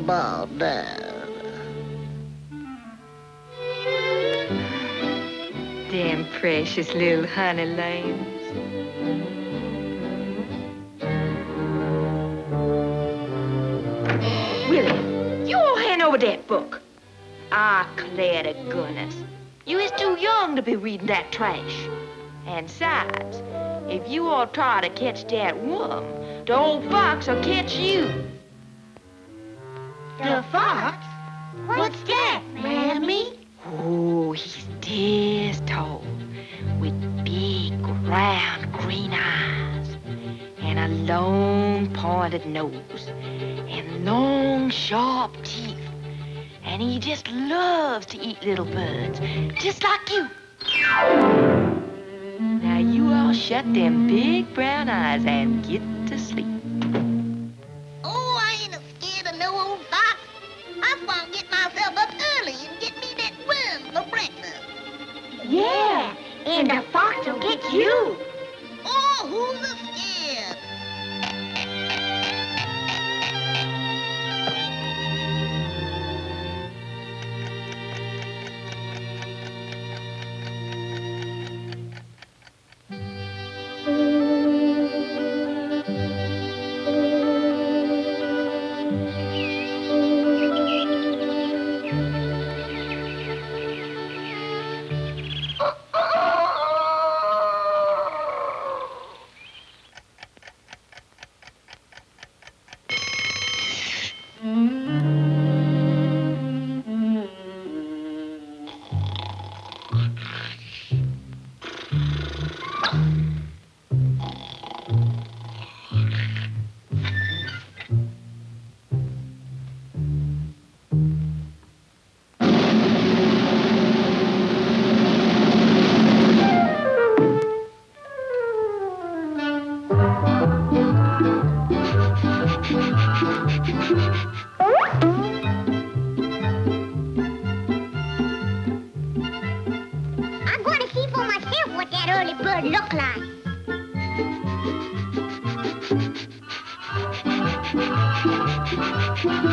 about that? Them precious little honey lambs. Willie, you all hand over that book. Ah, declare to goodness. You is too young to be reading that trash. And besides, if you all try to catch that worm, the old fox will catch you. The fox? What's that, Mammy? Oh, he's this tall, with big, round, green eyes, and a long, pointed nose, and long, sharp teeth. And he just loves to eat little birds, just like you. Now you all shut them big brown eyes and get to sleep. I want to get myself up early and get me that worm for breakfast. Yeah, and the fox will get you. Oh, who's scared?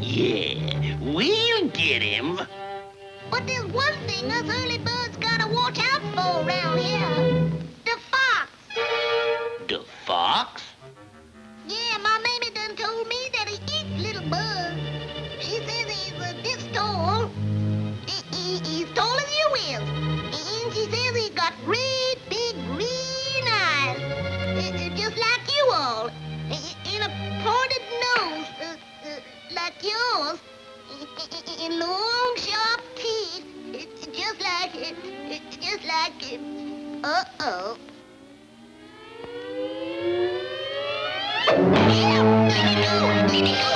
Yeah, we'll get him. But there's one thing us early birds gotta watch out for around here. long, sharp teeth. It's just like it. It's just like it. Uh-oh. Let it go! Let it go!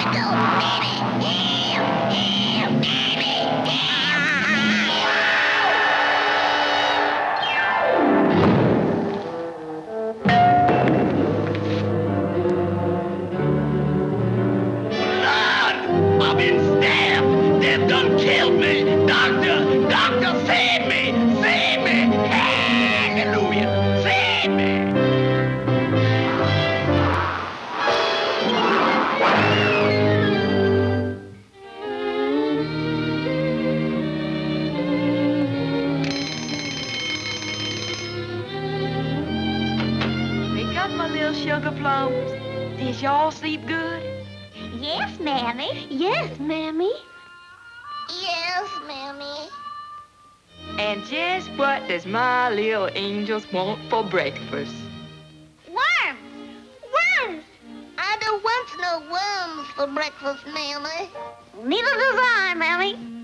Did y'all sleep good? Yes, Mammy. Yes, Mammy. Yes, Mammy. And just what does my little angels want for breakfast? Worms! Worms! I don't want no worms for breakfast, Mammy. Neither does I, Mammy.